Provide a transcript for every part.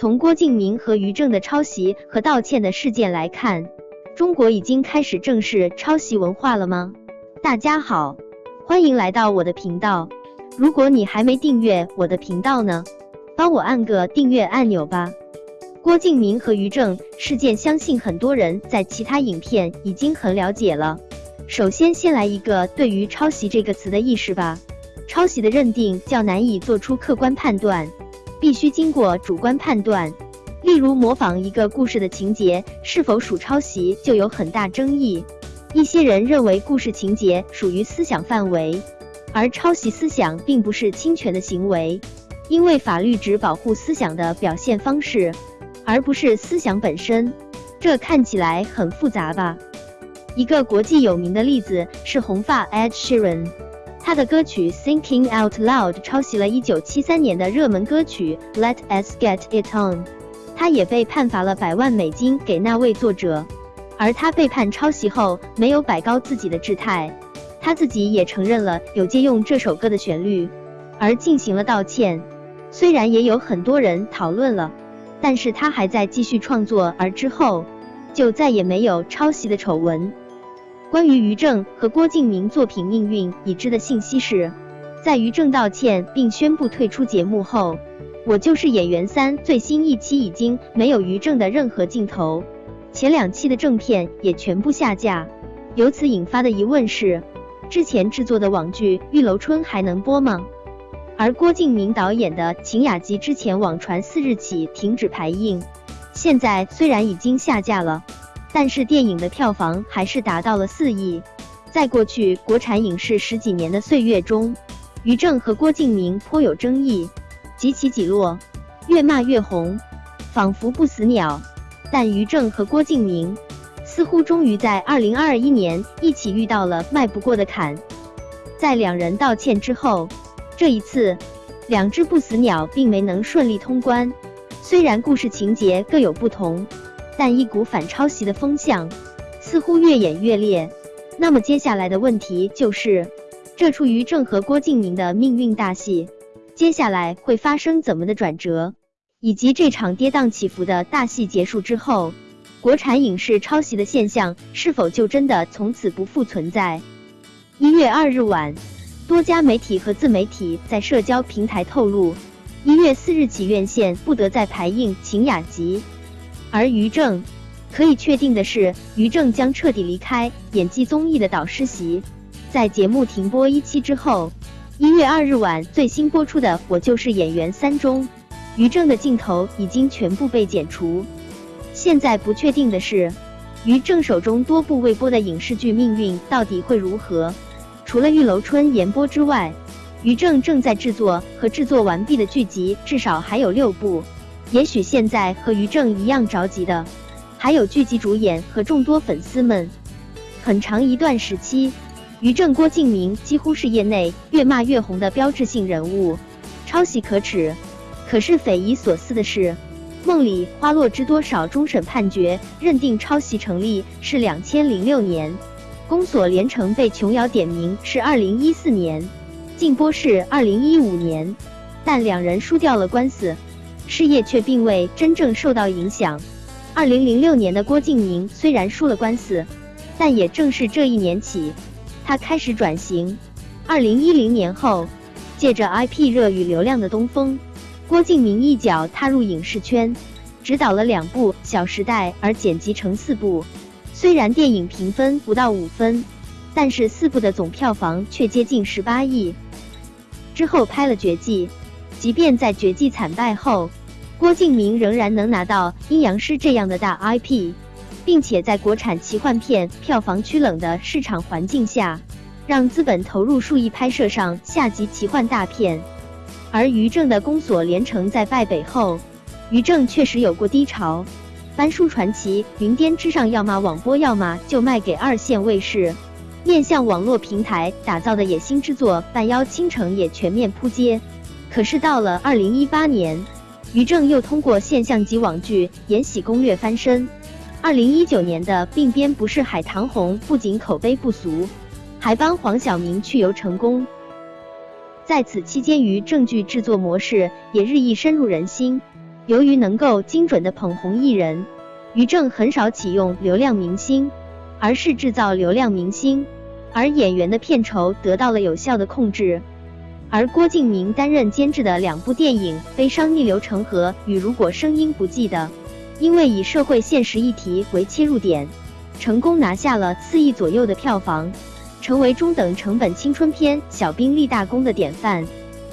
从郭敬明和于正的抄袭和道歉的事件来看，中国已经开始正视抄袭文化了吗？大家好，欢迎来到我的频道。如果你还没订阅我的频道呢，帮我按个订阅按钮吧。郭敬明和于正事件，相信很多人在其他影片已经很了解了。首先，先来一个对于抄袭这个词的意识吧。抄袭的认定较难以做出客观判断，必须经过主观判断。例如，模仿一个故事的情节是否属抄袭，就有很大争议。一些人认为故事情节属于思想范围，而抄袭思想并不是侵权的行为，因为法律只保护思想的表现方式。而不是思想本身，这看起来很复杂吧？一个国际有名的例子是红发 Ed Sheeran，他的歌曲 Thinking Out Loud 抄袭了1973年的热门歌曲 Let Us Get It On，他也被判罚了百万美金给那位作者。而他被判抄袭后，没有摆高自己的姿态，他自己也承认了有借用这首歌的旋律，而进行了道歉。虽然也有很多人讨论了。但是他还在继续创作，而之后就再也没有抄袭的丑闻。关于于正和郭敬明作品命运已知的信息是，在于正道歉并宣布退出节目后，《我就是演员三》最新一期已经没有于正的任何镜头，前两期的正片也全部下架。由此引发的疑问是，之前制作的网剧《玉楼春》还能播吗？而郭敬明导演的《晴雅集》之前网传四日起停止排映，现在虽然已经下架了，但是电影的票房还是达到了四亿。在过去国产影视十几年的岁月中，于正和郭敬明颇有争议，几起几落，越骂越红，仿佛不死鸟。但于正和郭敬明似乎终于在二零二一年一起遇到了迈不过的坎，在两人道歉之后。这一次，两只不死鸟并没能顺利通关。虽然故事情节各有不同，但一股反抄袭的风向似乎越演越烈。那么接下来的问题就是，这出于正和郭敬明的命运大戏，接下来会发生怎么的转折？以及这场跌宕起伏的大戏结束之后，国产影视抄袭的现象是否就真的从此不复存在？一月二日晚。多家媒体和自媒体在社交平台透露，一月四日起院线不得再排映《晴雅集》，而于正可以确定的是，于正将彻底离开演技综艺的导师席。在节目停播一期之后，一月二日晚最新播出的《我就是演员三》中，于正的镜头已经全部被剪除。现在不确定的是，于正手中多部未播的影视剧命运到底会如何？除了《玉楼春》延播之外，于正正在制作和制作完毕的剧集至少还有六部。也许现在和于正一样着急的，还有剧集主演和众多粉丝们。很长一段时期，于正、郭敬明几乎是业内越骂越红的标志性人物。抄袭可耻，可是匪夷所思的是，《梦里花落知多少》终审判决认定抄袭成立是两千零六年。宫锁连城被琼瑶点名是二零一四年，禁播是二零一五年，但两人输掉了官司，事业却并未真正受到影响。二零零六年的郭敬明虽然输了官司，但也正是这一年起，他开始转型。二零一零年后，借着 IP 热与流量的东风，郭敬明一脚踏入影视圈，执导了两部《小时代》，而剪辑成四部。虽然电影评分不到五分，但是四部的总票房却接近十八亿。之后拍了《绝技》，即便在《绝技》惨败后，郭敬明仍然能拿到《阴阳师》这样的大 IP，并且在国产奇幻片票房趋冷的市场环境下，让资本投入数亿拍摄上下级奇幻大片。而于正的《宫锁连城》在败北后，于正确实有过低潮。翻书传奇、云巅之上，要么网播，要么就卖给二线卫视。面向网络平台打造的野心之作《半妖倾城》也全面扑街。可是到了二零一八年，于正又通过现象级网剧《延禧攻略》翻身。二零一九年的《鬓边不是海》棠红不仅口碑不俗，还帮黄晓明去油成功。在此期间，于正剧制作模式也日益深入人心。由于能够精准的捧红艺人，于正很少启用流量明星，而是制造流量明星，而演员的片酬得到了有效的控制。而郭敬明担任监制的两部电影《悲伤逆流成河》与《如果声音不记得》，因为以社会现实议题为切入点，成功拿下了四亿左右的票房，成为中等成本青春片小兵立大功的典范。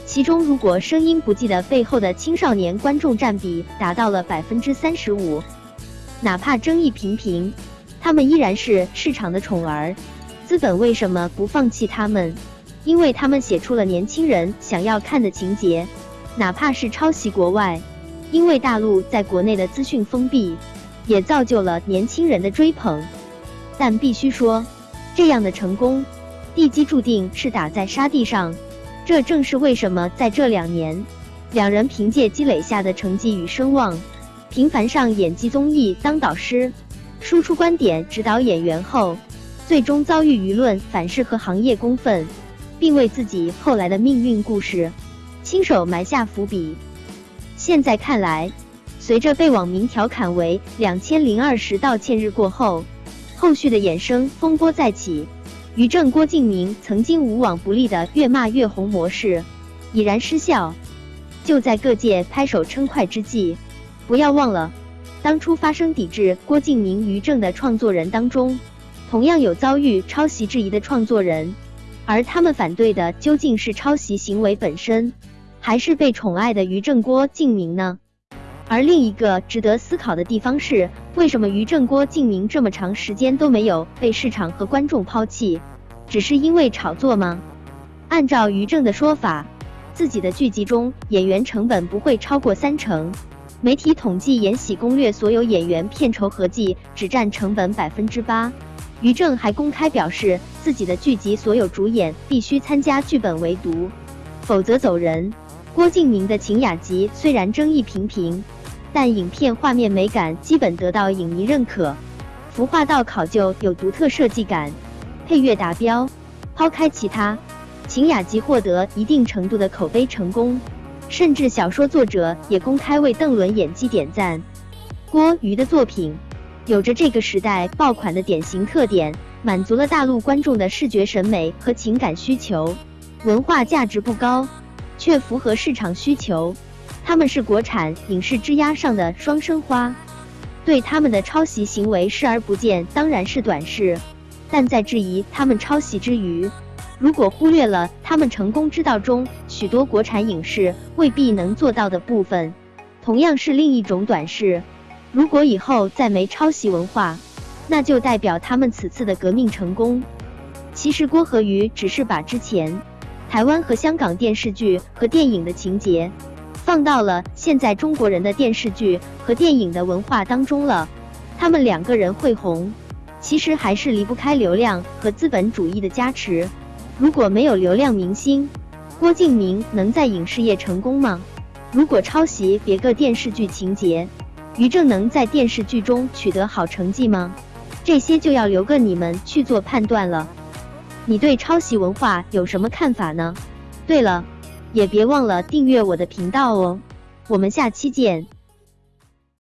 其中，如果声音不记得背后的青少年观众占比达到了百分之三十五，哪怕争议频频，他们依然是市场的宠儿。资本为什么不放弃他们？因为他们写出了年轻人想要看的情节，哪怕是抄袭国外。因为大陆在国内的资讯封闭，也造就了年轻人的追捧。但必须说，这样的成功，地基注定是打在沙地上。这正是为什么在这两年，两人凭借积累下的成绩与声望，频繁上演技综艺当导师，输出观点指导演员后，最终遭遇舆论反噬和行业公愤，并为自己后来的命运故事亲手埋下伏笔。现在看来，随着被网民调侃为“两千零二十道歉日”过后，后续的衍生风波再起。于正、郭敬明曾经无往不利的越骂越红模式已然失效。就在各界拍手称快之际，不要忘了，当初发声抵制郭敬明、于正的创作人当中，同样有遭遇抄袭质疑的创作人，而他们反对的究竟是抄袭行为本身，还是被宠爱的于正、郭敬明呢？而另一个值得思考的地方是，为什么于正、郭敬明这么长时间都没有被市场和观众抛弃？只是因为炒作吗？按照于正的说法，自己的剧集中演员成本不会超过三成。媒体统计《延禧攻略》所有演员片酬合计只占成本百分之八。于正还公开表示，自己的剧集所有主演必须参加剧本围读，否则走人。郭敬明的《晴雅集》虽然争议频频。但影片画面美感基本得到影迷认可，服化道考究有独特设计感，配乐达标。抛开其他，《晴雅集》获得一定程度的口碑成功，甚至小说作者也公开为邓伦演技点赞。郭瑜的作品有着这个时代爆款的典型特点，满足了大陆观众的视觉审美和情感需求，文化价值不高，却符合市场需求。他们是国产影视枝桠上的双生花，对他们的抄袭行为视而不见当然是短视，但在质疑他们抄袭之余，如果忽略了他们成功之道中许多国产影视未必能做到的部分，同样是另一种短视。如果以后再没抄袭文化，那就代表他们此次的革命成功。其实郭和瑜只是把之前台湾和香港电视剧和电影的情节。放到了现在中国人的电视剧和电影的文化当中了。他们两个人会红，其实还是离不开流量和资本主义的加持。如果没有流量明星，郭敬明能在影视业成功吗？如果抄袭别个电视剧情节，于正能在电视剧中取得好成绩吗？这些就要留个你们去做判断了。你对抄袭文化有什么看法呢？对了。也别忘了订阅我的频道哦，我们下期见。